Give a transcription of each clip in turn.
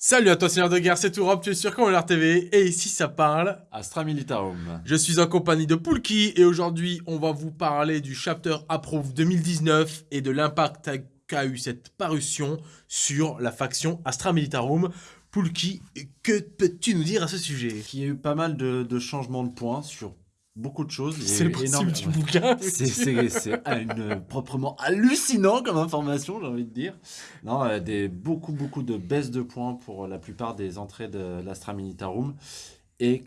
Salut à toi Seigneur de Guerre, c'est Tourop, tu es sur Commander TV et ici ça parle Astra Militarum. Je suis en compagnie de Poulki et aujourd'hui on va vous parler du Chapter Approve 2019 et de l'impact qu'a eu cette parution sur la faction Astra Militarum. Poulki, que peux-tu nous dire à ce sujet? Il y a eu pas mal de, de changements de points sur beaucoup de choses. C'est le principe du bouquin. C'est proprement hallucinant comme information, j'ai envie de dire. Non, euh, des, beaucoup, beaucoup de baisses de points pour la plupart des entrées de l'Astra Militarum. Et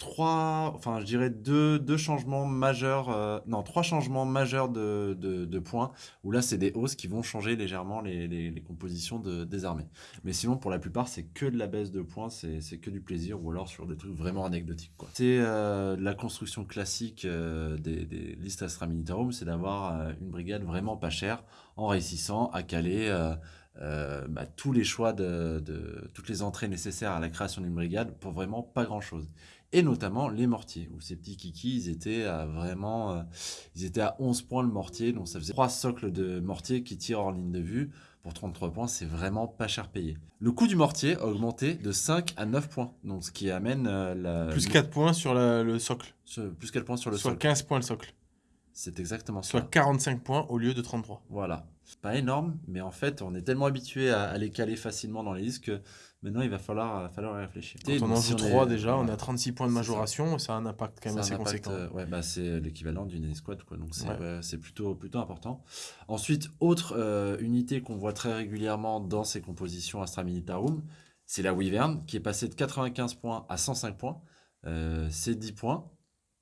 trois, enfin je dirais deux, deux changements majeurs, euh, non trois changements majeurs de, de, points, où là c'est des hausses qui vont changer légèrement les, les, compositions de, des armées. Mais sinon pour la plupart c'est que de la baisse de points, c'est que du plaisir, ou alors sur des trucs vraiment anecdotiques. C'est euh, la construction classique euh, des, des, listes Astra Militarum, c'est d'avoir une brigade vraiment pas chère, en réussissant à caler... Bah, tous les choix de, de, toutes les entrées nécessaires à la création d'une brigade pour vraiment pas grand chose et notamment les mortiers, où ces petits kikis, ils étaient à vraiment, euh, ils étaient à 11 points le mortier, donc ça faisait 3 socles de mortier qui tirent en ligne de vue, pour 33 points, c'est vraiment pas cher payé. Le coût du mortier a augmenté de 5 à 9 points, donc ce qui amène euh, la... Plus 4 points sur le socle. plus 4 points sur le socle. Soit 15 points le socle. C'est exactement ça. Soit 45 points au lieu de 33. Voilà. Pas énorme, mais en fait, on est tellement habitué à, les caler facilement dans les listes que maintenant, il va falloir, falloir réfléchir. Quand on en joue 3 déjà, on a 36 points de majoration, ça. ça. a un impact quand même assez conséquent. Euh, ouais, bah, c'est l'équivalent d'une escouade, quoi, donc c'est plutôt, plutôt important. Ensuite, autre euh, unité qu'on voit très régulièrement dans ces compositions Astra Militarum, c'est la Wyvern, qui est passée de 95 points à 105 points. Euh, c'est 10 points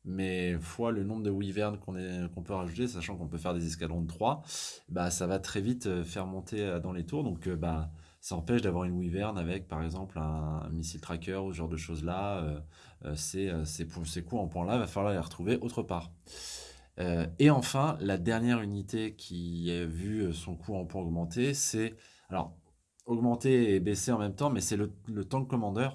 mais fois le nombre de wyverns qu'on peut rajouter, sachant qu'on peut faire des escadrons de 3, bah, ça va très vite euh, faire monter euh, dans les tours. Donc euh, bah, ça empêche d'avoir une wyvern avec par exemple un, missile tracker ou ce genre de choses-là. ces, ces, coups en point-là, il va falloir les retrouver autre part. et enfin, la dernière unité qui a vu son coût en point augmenter, c'est... Alors, augmenter et baisser en même temps, mais c'est le, le tank commander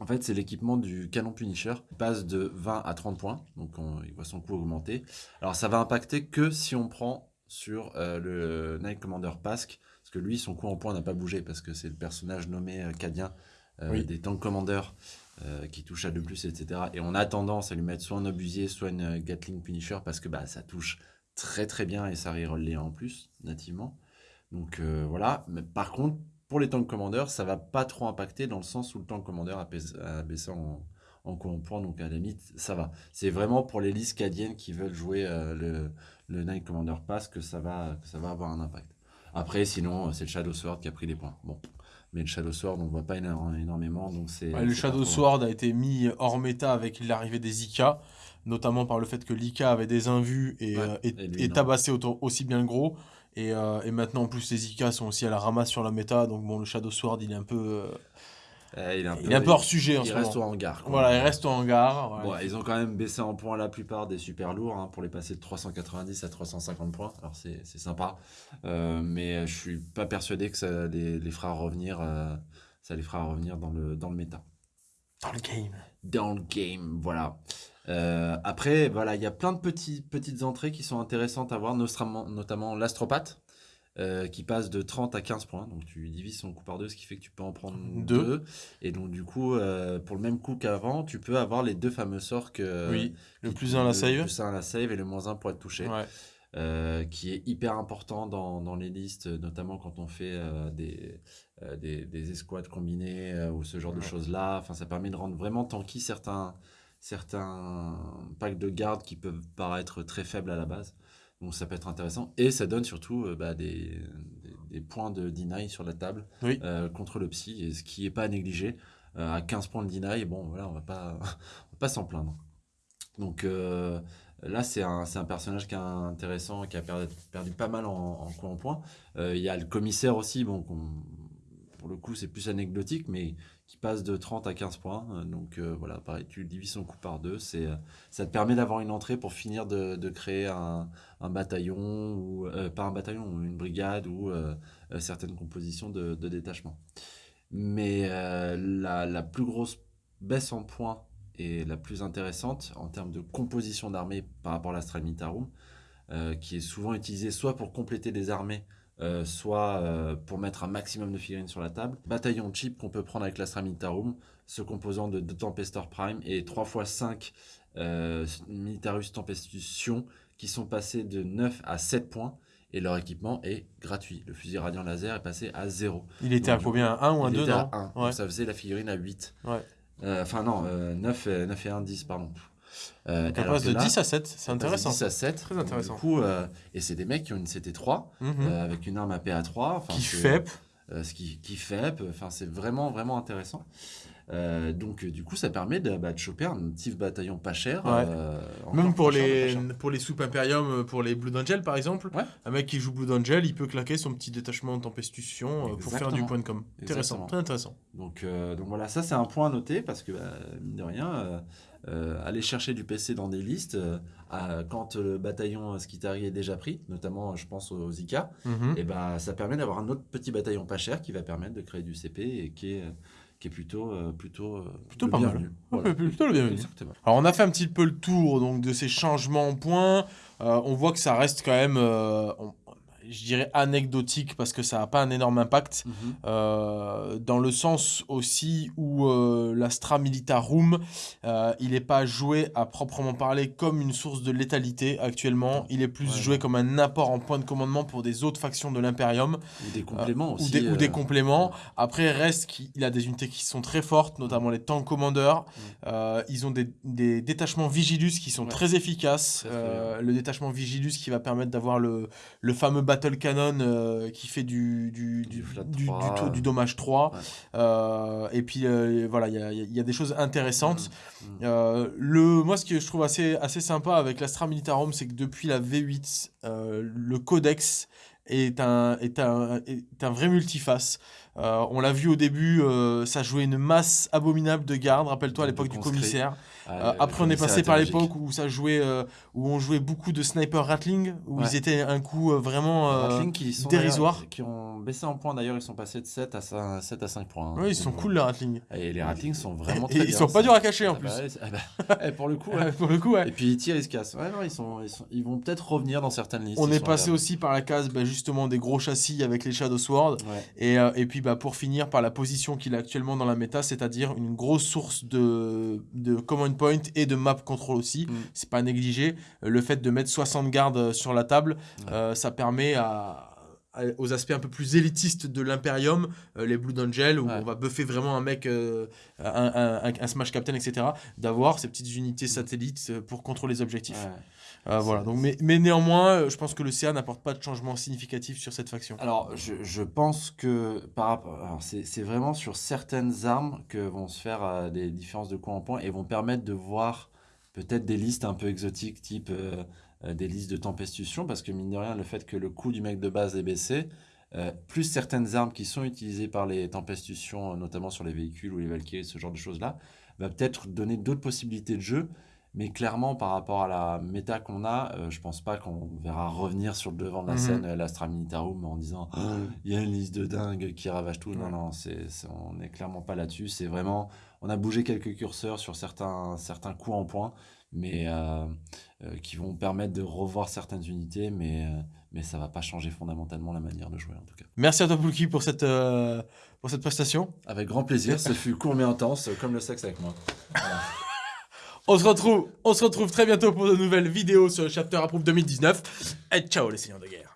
en fait, c'est l'équipement du canon Punisher. Il passe de 20 à 30 points, donc il voit son coût augmenter. Alors ça va impacter que si on prend sur euh, le Night Commander Pask, parce que lui, son coût en points n'a pas bougé, parce que c'est le personnage nommé euh, Cadien euh, des Tank Commanders qui touche à 2+, etc. Et on a tendance à lui mettre soit un obusier, soit une Gatling Punisher, parce que bah, ça touche très très bien et ça reroll les en plus, nativement. Donc voilà, mais par contre, pour les tanks commandeurs, ça va pas trop impacter dans le sens où le tank commandeur a, baissé en, en en point, donc à la limite, ça va. C'est vraiment pour les listes cadiennes qui veulent jouer euh, le, le Night Commander Pass que ça, va, ça va avoir un impact. Après, sinon, c'est le Shadow Sword qui a pris des points. Bon, mais le Shadow Sword, on ne voit pas énormément, donc c'est... le Shadow Sword a été mis hors méta avec l'arrivée des IK, notamment par le fait que l'IK avait des invus et, euh, et, tabassé aussi bien le gros. Euh, et, maintenant, en plus, les IK sont aussi à la ramasse sur la méta. Donc, bon, le Shadow Sword, il est un peu. Euh, il, est un peu, il est un peu hors sujet en il reste au hangar. Voilà, il reste au hangar. ils ont quand même baissé en points la plupart des super lourds hein, pour les passer de 390 à 350 points. Alors c'est sympa, euh, mais je suis pas persuadé que ça les, les fera revenir, ça les fera revenir dans le, dans le méta. Dans le game. Dans le game, voilà. Euh, après, voilà, il y a plein de petits, petites entrées qui sont intéressantes à voir, notamment l'astropathe, euh, qui passe de 30 à 15 points. Donc tu divises son coup par deux, ce qui fait que tu peux en prendre deux. Et donc du coup, euh, pour le même coup qu'avant, tu peux avoir les deux fameux sorts que... Oui, le plus 1 à la save. Le plus 1 à la save et le moins 1 pour être touché. qui est hyper important dans, dans, les listes, notamment quand on fait des, des, des, escouades combinées ou ce genre de choses-là. Enfin, ça permet de rendre vraiment tanky certains, certains packs de garde qui peuvent paraître très faibles à la base. Donc ça peut être intéressant. Et ça donne surtout euh, bah, des, des, points de deny sur la table euh, contre le psy, et ce qui n'est pas à négliger. Euh, à 15 points de deny, bon voilà, on va pas, pas s'en plaindre. Donc là, c'est un, un, personnage qui est intéressant, qui a perdu, perdu pas mal en, en, en points. Il y a le commissaire aussi, bon, pour le coup, c'est plus anecdotique, mais qui passe de 30 à 15 points. Euh, donc euh, voilà, pareil, tu divises son coup par deux. C'est, euh, ça te permet d'avoir une entrée pour finir de, créer un, bataillon, ou pas un bataillon, une brigade ou certaines compositions de, détachement. Mais la, la, plus grosse baisse en points et la plus intéressante en termes de composition d'armée par rapport à l'Astral Militarum, qui est souvent utilisée soit pour compléter des armées soit pour mettre un maximum de figurines sur la table. Bataillon cheap qu'on peut prendre avec l'Astra Militarum, ce composant de, de Tempestor Prime et 3 x 5 Militarus Tempestation qui sont passés de 9 à 7 points et leur équipement est gratuit. Le fusil radiant laser est passé à 0. Il était à combien? 1 ou un 2 Il était à 1. ça faisait la figurine à 8. Ouais. Euh, enfin, non, 9, euh, 9, et 1, 10, pardon. Euh, donc, passe de 10 à 7, c'est intéressant. 10 à 7. Très intéressant. Du coup, euh, et c'est des mecs qui ont une CT3 mhm. avec une arme à PA3. Qui FEP. ce qui, qui FEP. Enfin, c'est vraiment, vraiment intéressant. Euh, donc, du coup, ça permet de, bah, de, choper un petit bataillon pas cher. Euh, Même pour les, pour les soupes Imperium, euh, pour les Blood Angel par exemple, un mec qui joue Blood Angel, il peut claquer son petit détachement de Tempestution pour faire du point de com. Intéressant, très intéressant. Donc, donc voilà, ça c'est un point à noter parce que, bah, mine de rien, aller chercher du PC dans des listes, quand le bataillon Skitari est déjà pris, notamment je pense aux Zika, mhm. et bah, ça permet d'avoir un autre petit bataillon pas cher qui va permettre de créer du CP et qui est qui est plutôt euh, plutôt euh, plutôt pas mal. Plutôt le bienvenu. Alors on a fait un petit peu le tour donc de ces changements en points. Euh, on voit que ça reste quand même je dirais anecdotique parce que ça n'a pas un énorme impact, mhm. euh, dans le sens aussi où euh, l'Astra Militarum, euh, il n'est pas joué à proprement parler comme une source de létalité actuellement, il est plus joué comme un apport en point de commandement pour des autres factions de l'Imperium. Ou des compléments aussi. Ou des, compléments. Après, reste qu'il a des unités qui sont très fortes, notamment les tanks commandeurs. Mm. ils ont des, des, détachements Vigilus qui sont très efficaces. le détachement Vigilus qui va permettre d'avoir le, le fameux Battle Cannon euh, qui fait du, du, du, du, du, dommage 3. Euh, et puis euh, voilà, il y a, des choses intéressantes. Mm, mm. le, moi, ce que je trouve assez, assez sympa avec l'Astra Militarum, c'est que depuis la V8, le codex est un, est un, est un vrai multiface. on l'a vu au début, ça jouait une masse abominable de gardes. Rappelle-toi à l'époque du commissaire. Ah, euh, après, on est passé par l'époque où ça jouait, euh, où on jouait beaucoup de sniper Ratling, où ils étaient un coup euh, vraiment qui dérisoire. Qui ont baissé en points d'ailleurs, ils sont passés de 7 à 5, 7 à 5 points. Hein. Oui, ils sont cool les Ratling. Et les Ratling sont vraiment très et, Ils sont pas durs à cacher en ah plus. Bah ah bah, pour le coup, pour le coup, ouais. Et puis ils tirent, ils se cassent. Ouais, non, ils, sont, ils, vont peut-être revenir dans certaines listes. On est passé aussi par la case bah, justement des gros châssis avec les Shadow Sword. Et, et puis bah, pour finir par la position qu'il a actuellement dans la méta, c'est-à-dire une grosse source de, de command point et de map contrôle aussi. Mm. C'est pas négligé. Le fait de mettre 60 gardes euh, sur la table, euh, ça permet à, aux aspects un peu plus élitistes de l'Imperium, les Blue Angel, où on va buffer vraiment un mec, un, un, Smash Captain, etc., d'avoir ces petites unités satellites pour contrôler les objectifs. voilà. Donc, mais, mais, néanmoins, je pense que le CA n'apporte pas de changement significatif sur cette faction. Alors, je, je pense que par rapport, c'est vraiment sur certaines armes que vont se faire des différences de coût en point et vont permettre de voir peut-être des listes un peu exotiques, type euh, euh, des listes de tempestution, parce que mine de rien, le fait que le coût du mec de base est baissé, euh, plus certaines armes qui sont utilisées par les tempestutions, notamment sur les véhicules ou les Valkyries, ce genre de choses-là, va peut-être donner d'autres possibilités de jeu. Mais clairement, par rapport à la méta qu'on a, je pense pas qu'on verra revenir sur le devant de la mhm. scène l'Astra Militarum en disant il y a une liste de dingue qui ravage tout. Non, non, c'est, on n'est clairement pas là-dessus. C'est vraiment on a bougé quelques curseurs sur certains, certains coups en point, mais euh, euh, qui vont permettre de revoir certaines unités, mais, euh, mais ça va pas changer fondamentalement la manière de jouer en tout cas. Merci à toi Poulki pour cette, pour cette prestation. Avec grand plaisir, ce fut court mais intense, comme le sexe avec moi. on, se retrouve, on se retrouve très bientôt pour de nouvelles vidéos sur le Chapter Approve 2019. Et ciao les seigneurs de guerre.